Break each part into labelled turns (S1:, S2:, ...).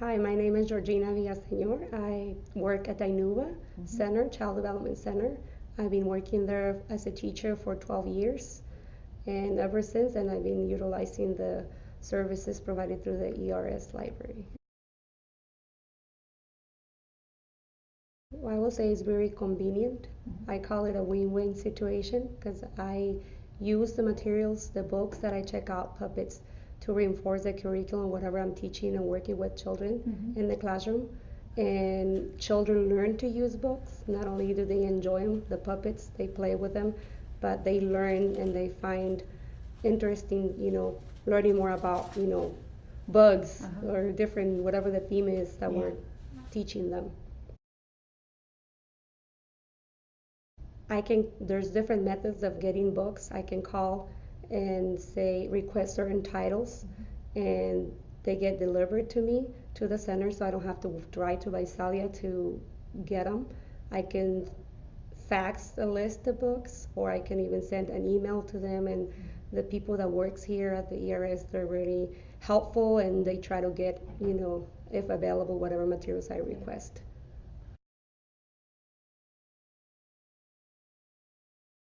S1: Hi, my name is Georgina Villaseñor. I work at Inuva
S2: Mm-hmm.
S1: Center, Child Development Center. I've been working there as a teacher for 12 years, and ever since, and I've been utilizing the services provided through the ERS library. I will say it's very convenient.
S2: Mhm.
S1: I call it a win-win situation because I use the materials, the books that I check out, puppets, to reinforce the curriculum, whatever I'm teaching and working with children
S2: Mhm.
S1: in the classroom. And children learn to use books. Not only do they enjoy them, the puppets, they play with them, but they learn and they find interesting, you know, learning more about, you know, bugs
S2: Uh-huh.
S1: or different, whatever the theme is that
S2: Yeah.
S1: we're teaching them. I can, there's different methods of getting books. I can call and say, request certain titles, mm-hmm. and they get delivered to me to the center, so I don't have to drive to Visalia to get them. I can fax a list of books, or I can even send an email to them, and mm-hmm. the people that works here at the ERS, they're really helpful, and they try to get, you know, if available, whatever materials I request.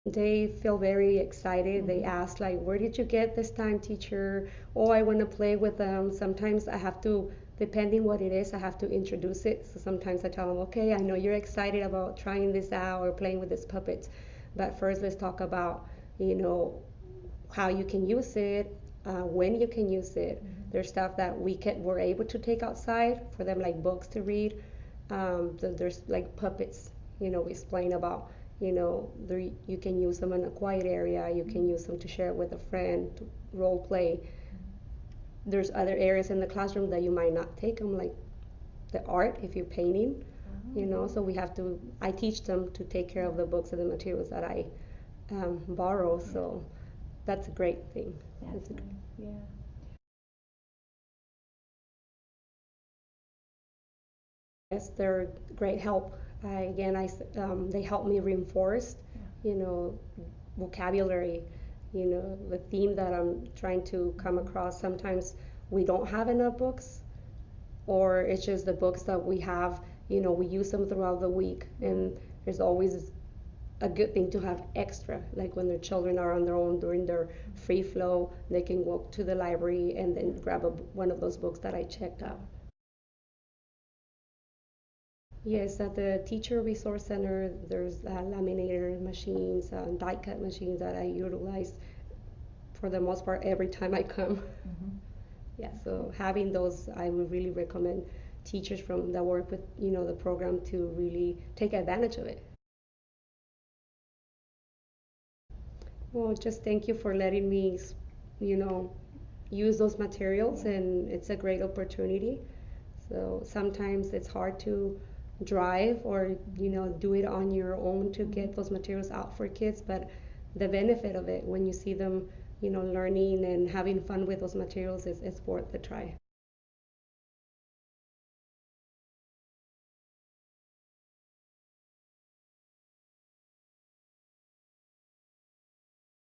S1: They feel very excited. They ask like, "Where did you get this time, teacher?" Oh, I want to play with them. Sometimes I have to, depending what it is, I have to introduce it. So sometimes I tell them, "Okay, I know you're excited about trying this out or playing with this puppet, but first let's talk about, you know, how you can use it, uh, when you can use it. There's stuff that we can we're able to take outside for them, like books to read. Um, th- there's like puppets, you know, we explain about, you know, you can use them in a quiet area. You can use them to share with a friend, to role play. There's other areas in the classroom that you might not take them, like the art if you're painting, you know. So we have to. I teach them to take care of the books and the materials that I um, borrow. So that's a great thing.
S2: That's
S1: It's a-
S2: yeah.
S1: Yes, they're great help. I, again, I, um, they help me reinforce, you know, vocabulary, you know, the theme that I'm trying to come across. Sometimes we don't have enough books, or it's just the books that we have, you know, we use them throughout the week, and there's always a good thing to have extra. Like when their children are on their own during their free flow, they can walk to the library and then grab a, one of those books that I checked out. Yes, at the Teacher Resource Center, there's uh, laminator machines, uh, die cut machines that I utilize for the most part every time I come.
S2: Mhm.
S1: Yeah, so having those, I would really recommend teachers from that work with, you know, the program to really take advantage of it. Well, just thank you for letting me, you know, use those materials, and it's a great opportunity. So sometimes it's hard to drive or, you know, do it on your own to get mm-hmm. those materials out for kids, but the benefit of it when you see them, you know, learning and having fun with those materials is, is worth the try.